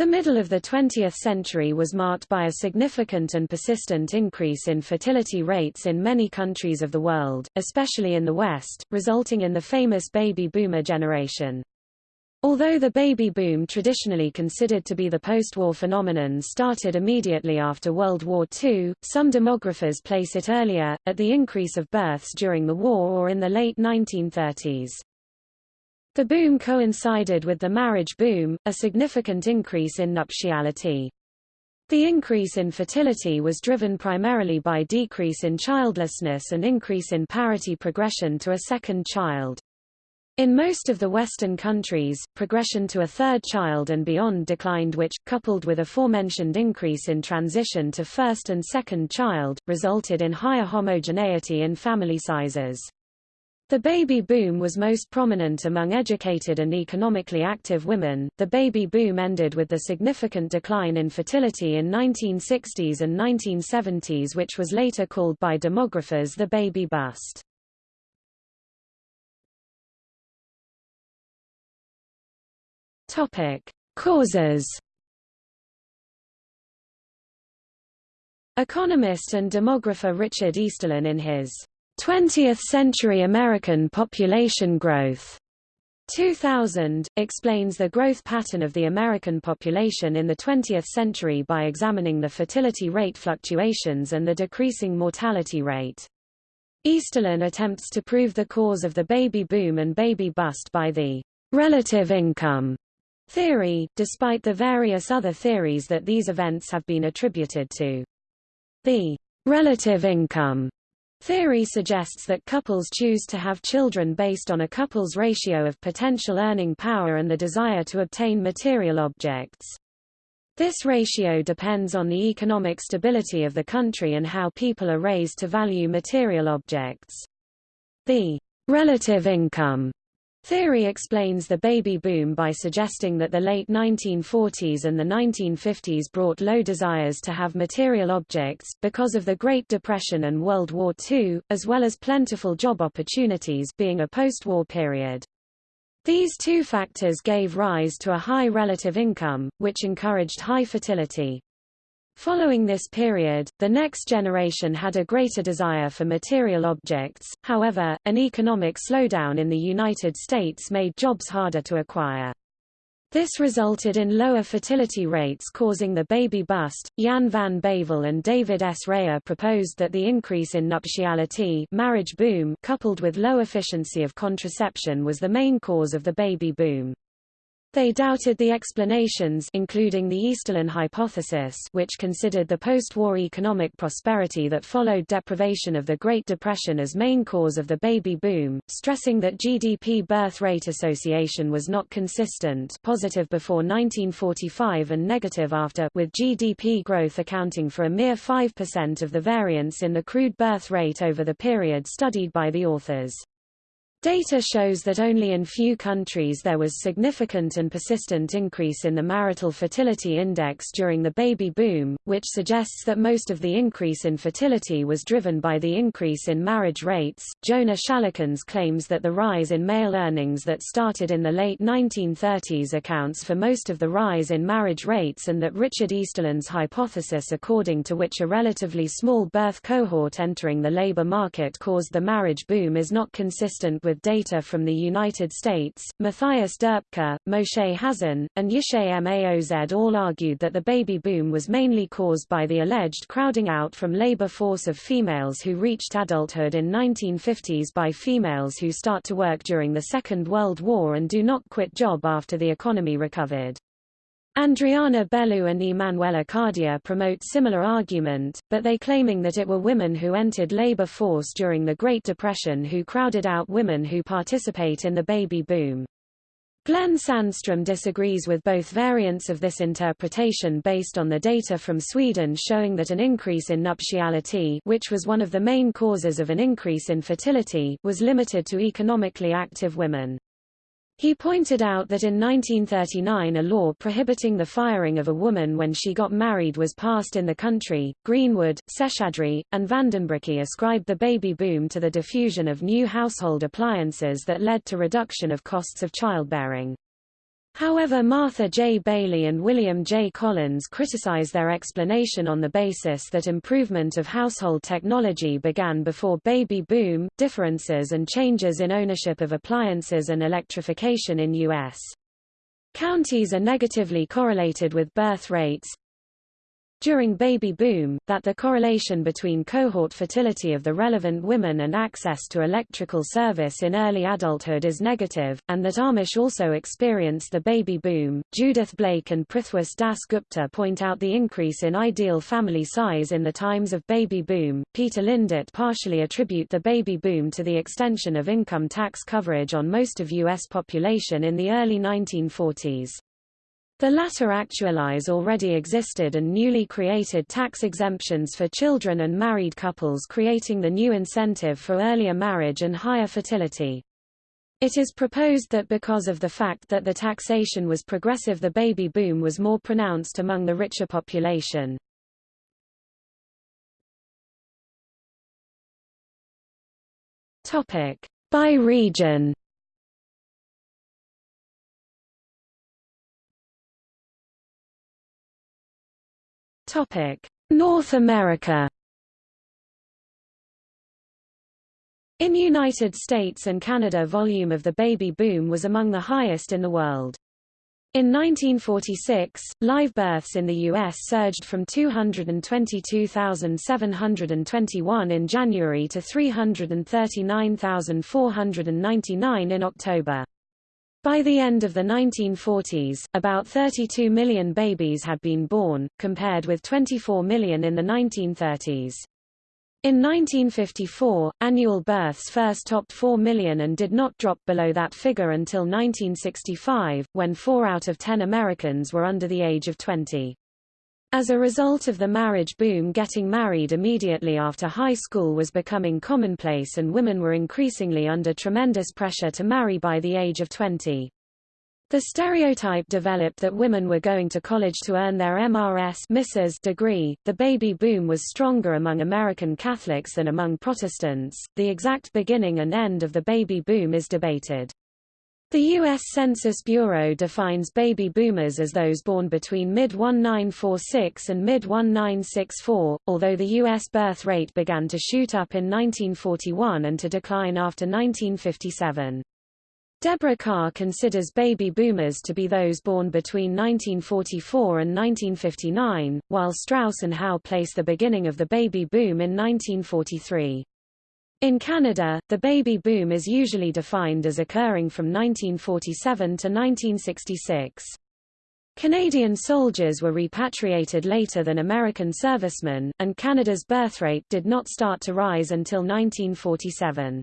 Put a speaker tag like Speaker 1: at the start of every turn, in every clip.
Speaker 1: The middle of the 20th century was marked by a significant and persistent increase in fertility rates in many countries of the world, especially in the West, resulting in the famous baby boomer generation. Although the baby boom traditionally considered to be the post-war phenomenon started immediately after World War II, some demographers place it earlier, at the increase of births during the war or in the late 1930s. The boom coincided with the marriage boom, a significant increase in nuptiality. The increase in fertility was driven primarily by decrease in childlessness and increase in parity progression to a second child. In most of the Western countries, progression to a third child and beyond declined which, coupled with aforementioned increase in transition to first and second child, resulted in higher homogeneity in family sizes. The baby boom was most prominent among educated and economically active women. The baby boom ended with the significant decline in fertility in 1960s and 1970s which was later called by demographers the baby bust. Topic: Causes Economist and demographer Richard Easterlin in his 20th-century American population growth 2000, explains the growth pattern of the American population in the 20th century by examining the fertility rate fluctuations and the decreasing mortality rate. Easterlin attempts to prove the cause of the baby boom and baby bust by the relative income theory, despite the various other theories that these events have been attributed to. The relative income Theory suggests that couples choose to have children based on a couple's ratio of potential earning power and the desire to obtain material objects. This ratio depends on the economic stability of the country and how people are raised to value material objects. The relative income Theory explains the baby boom by suggesting that the late 1940s and the 1950s brought low desires to have material objects, because of the Great Depression and World War II, as well as plentiful job opportunities being a post-war period. These two factors gave rise to a high relative income, which encouraged high fertility. Following this period, the next generation had a greater desire for material objects, however, an economic slowdown in the United States made jobs harder to acquire. This resulted in lower fertility rates causing the baby bust. Jan van Bavel and David S. Reher proposed that the increase in nuptiality marriage boom coupled with low efficiency of contraception was the main cause of the baby boom. They doubted the explanations including the Easterlin hypothesis which considered the post-war economic prosperity that followed deprivation of the Great Depression as main cause of the baby boom, stressing that GDP birth rate association was not consistent positive before 1945 and negative after with GDP growth accounting for a mere 5% of the variance in the crude birth rate over the period studied by the authors. Data shows that only in few countries there was significant and persistent increase in the marital fertility index during the baby boom, which suggests that most of the increase in fertility was driven by the increase in marriage rates. Jona Schellekens claims that the rise in male earnings that started in the late 1930s accounts for most of the rise in marriage rates and that Richard Easterlin's hypothesis according to which a relatively small birth cohort entering the labor market caused the marriage boom is not consistent with with data from the United States, Matthias Doepke, Moshe Hazan, and Yishay Maoz all argued that the baby boom was mainly caused by the alleged crowding out from labor force of females who reached adulthood in 1950s by females who start to work during the Second World War and do not quit job after the economy recovered. Andriana Bellou and Emanuela Cardia promote similar argument, but they claiming that it were women who entered labor force during the Great Depression who crowded out women who participate in the baby boom. Glenn Sandstrom disagrees with both variants of this interpretation based on the data from Sweden showing that an increase in nuptiality which was one of the main causes of an increase in fertility was limited to economically active women. He pointed out that in 1939 a law prohibiting the firing of a woman when she got married was passed in the country. Greenwood, Seshadri, and Vandenbroucke ascribed the baby boom to the diffusion of new household appliances that led to reduction of costs of childbearing. However Martha J. Bailey and William J. Collins criticize their explanation on the basis that improvement of household technology began before baby boom, differences and changes in ownership of appliances and electrification in U.S. Counties are negatively correlated with birth rates, during baby boom, that the correlation between cohort fertility of the relevant women and access to electrical service in early adulthood is negative, and that Amish also experience the baby boom. Judith Blake and Prithwis Das Gupta point out the increase in ideal family size in the times of baby boom. Peter Lindert partially attribute the baby boom to the extension of income tax coverage on most of U.S. population in the early 1940s. The latter actualize already existed and newly created tax exemptions for children and married couples creating the new incentive for earlier marriage and higher fertility. It is proposed that because of the fact that the taxation was progressive the baby boom was more pronounced among the richer population. By region North America. In United States and Canada volume of the baby boom was among the highest in the world. In 1946, live births in the U.S. surged from 222,721 in January to 339,499 in October. By the end of the 1940s, about 32 million babies had been born, compared with 24 million in the 1930s. In 1954, annual births first topped 4 million and did not drop below that figure until 1965, when 4 out of 10 Americans were under the age of 20. As a result of the marriage boom getting married immediately after high school was becoming commonplace and women were increasingly under tremendous pressure to marry by the age of 20. The stereotype developed that women were going to college to earn their MRS Mrs. degree. The baby boom was stronger among American Catholics than among Protestants. The exact beginning and end of the baby boom is debated. The U.S. Census Bureau defines baby boomers as those born between mid-1946 and mid-1964, although the U.S. birth rate began to shoot up in 1941 and to decline after 1957. Deborah Carr considers baby boomers to be those born between 1944 and 1959, while Strauss and Howe place the beginning of the baby boom in 1943. In Canada, the baby boom is usually defined as occurring from 1947 to 1966. Canadian soldiers were repatriated later than American servicemen, and Canada's birth rate did not start to rise until 1947.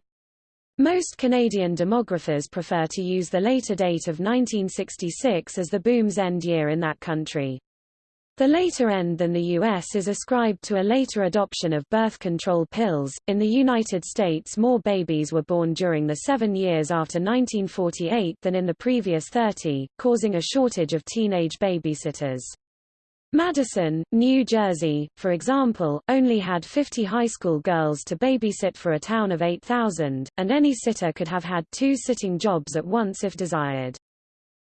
Speaker 1: Most Canadian demographers prefer to use the later date of 1966 as the boom's end year in that country. The later end than the U.S. is ascribed to a later adoption of birth control pills. In the United States, more babies were born during the seven years after 1948 than in the previous 30, causing a shortage of teenage babysitters. Madison, New Jersey, for example, only had 50 high school girls to babysit for a town of 8,000, and any sitter could have had two sitting jobs at once if desired.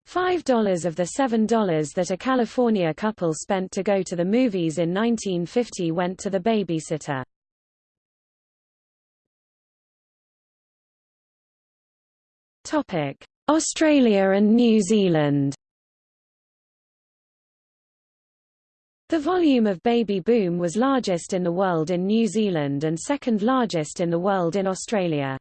Speaker 1: $5 of the $7 that a California couple spent to go to the movies in 1950 went to the babysitter. Australia and New Zealand The volume of baby boom was largest in the world in New Zealand and second largest in the world in Australia.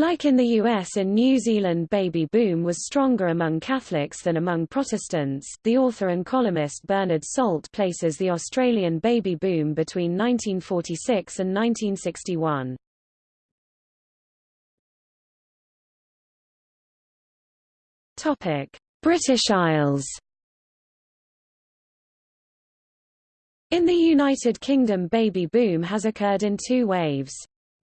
Speaker 1: Like in the US in New Zealand baby boom was stronger among Catholics than among Protestants. The author and columnist Bernard Salt places the Australian baby boom between 1946 and 1961. Topic: British Isles. In the United Kingdom baby boom has occurred in two waves.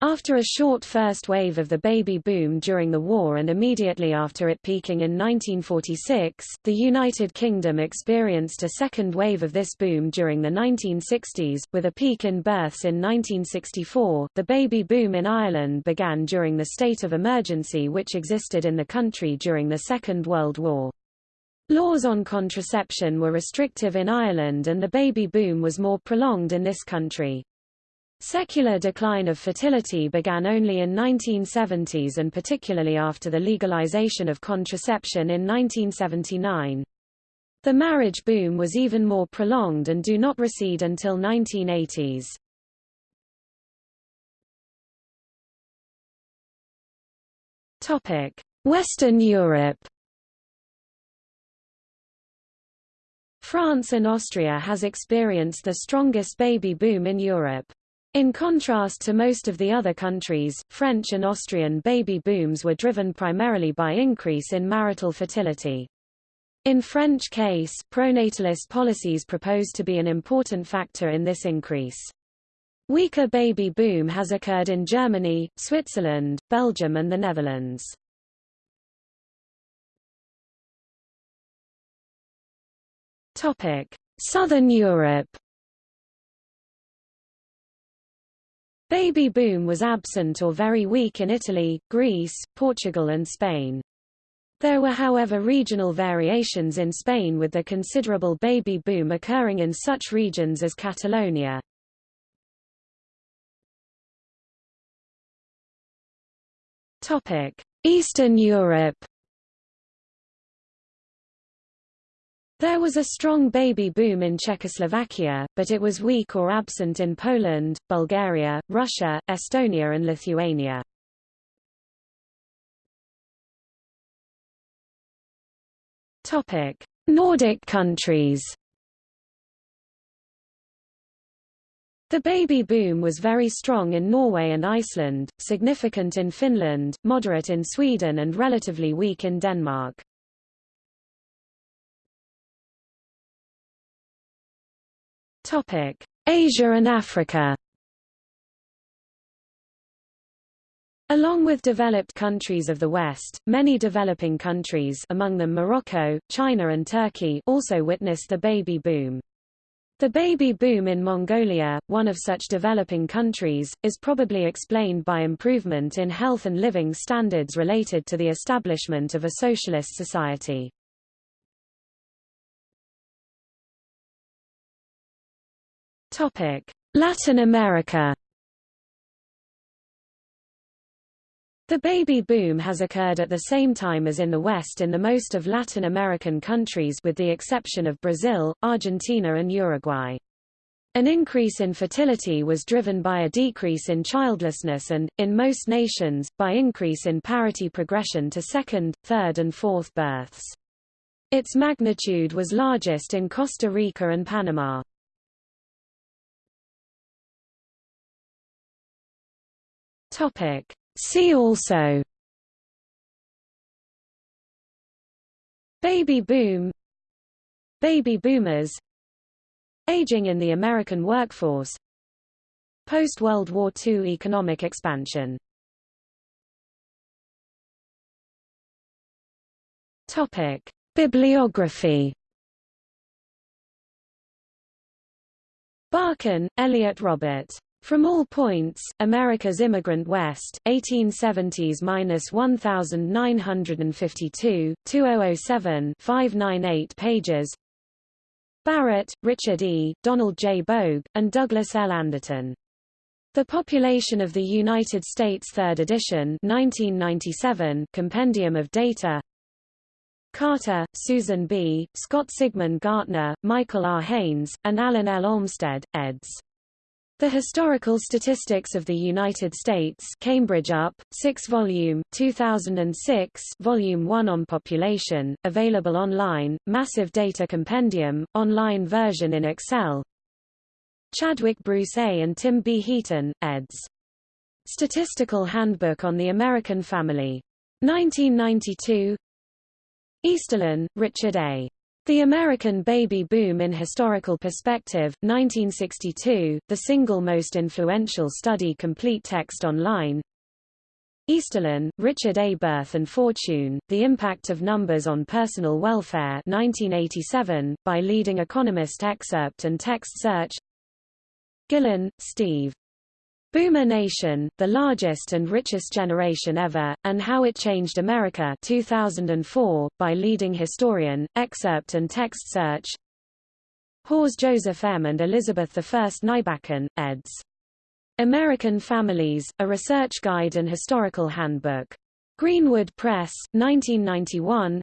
Speaker 1: After a short first wave of the baby boom during the war and immediately after it peaking in 1946, the United Kingdom experienced a second wave of this boom during the 1960s, with a peak in births in 1964. The baby boom in Ireland began during the state of emergency which existed in the country during the Second World War. Laws on contraception were restrictive in Ireland and the baby boom was more prolonged in this country. Secular decline of fertility began only in 1970s and particularly after the legalization of contraception in 1979. The marriage boom was even more prolonged and do not recede until 1980s. Topic: Western Europe. France and Austria has experienced the strongest baby boom in Europe. In contrast to most of the other countries, French and Austrian baby booms were driven primarily by increase in marital fertility. In French case, pronatalist policies proposed to be an important factor in this increase. Weaker baby boom has occurred in Germany, Switzerland, Belgium and the Netherlands. Southern Europe. Baby boom was absent or very weak in Italy, Greece, Portugal and Spain. There were however regional variations in Spain with the considerable baby boom occurring in such regions as Catalonia. Eastern Europe There was a strong baby boom in Czechoslovakia, but it was weak or absent in Poland, Bulgaria, Russia, Estonia and Lithuania. Topic: Nordic countries. The baby boom was very strong in Norway and Iceland, significant in Finland, moderate in Sweden and relatively weak in Denmark. Asia and Africa. Along with developed countries of the West, many developing countries among them Morocco, China and Turkey also witnessed the baby boom. The baby boom in Mongolia, one of such developing countries, is probably explained by improvement in health and living standards related to the establishment of a socialist society. Latin America The baby boom has occurred at the same time as in the West in the most of Latin American countries with the exception of Brazil, Argentina and Uruguay. An increase in fertility was driven by a decrease in childlessness and, in most nations, by increase in parity progression to second, third and fourth births. Its magnitude was largest in Costa Rica and Panama. Topic. See also Baby boom Baby boomers Aging in the American workforce Post-World War II economic expansion Topic. Bibliography Barkan, Elliot Robert. From All Points, America's Immigrant West, 1870s-1952, 2007 598 pages Barrett, Richard E., Donald J. Bogue, and Douglas L. Anderton. The Population of the United States 3rd edition 1997 Compendium of Data Carter, Susan B., Scott Sigmund Gartner, Michael R. Haines, and Alan L. Olmstead, eds. The Historical Statistics of the United States Cambridge UP, 6-volume, 2006 Volume 1 on Population, available online, Massive Data Compendium, online version in Excel Chadwick Bruce A. and Tim B. Heaton, eds. Statistical Handbook on the American Family. 1992 Easterlin, Richard A. The American Baby Boom in Historical Perspective, 1962, the single most influential study complete text online Easterlin, Richard A. Birth and Fortune, The Impact of Numbers on Personal Welfare 1987, by leading economist excerpt and text search Gillon, Steve. Boomer Nation, the largest and richest generation ever, and How It Changed America 2004, by leading historian, excerpt and text search Hawes Joseph M. and Elizabeth I Nybakken, eds. American Families, A Research Guide and Historical Handbook. Greenwood Press, 1991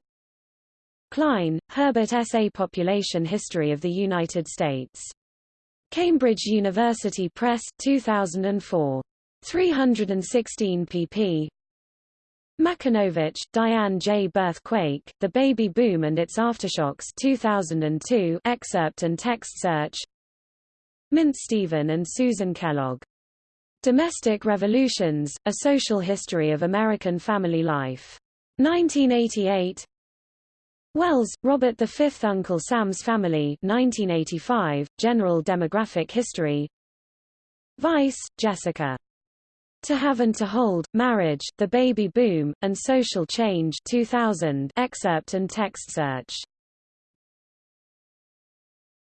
Speaker 1: Klein, Herbert S. A Population History of the United States. Cambridge University Press, 2004. 316 pp. Macunovich, Diane J. Birthquake, The Baby Boom and Its Aftershocks 2002 excerpt and text search Mintz Stephen and Susan Kellogg. Domestic Revolutions, A Social History of American Family Life. 1988 Wells, Robert Fifth Uncle Sam's Family 1985, General Demographic History Vice, Jessica. To Have and to Hold, Marriage, The Baby Boom, and Social Change 2000 excerpt and text search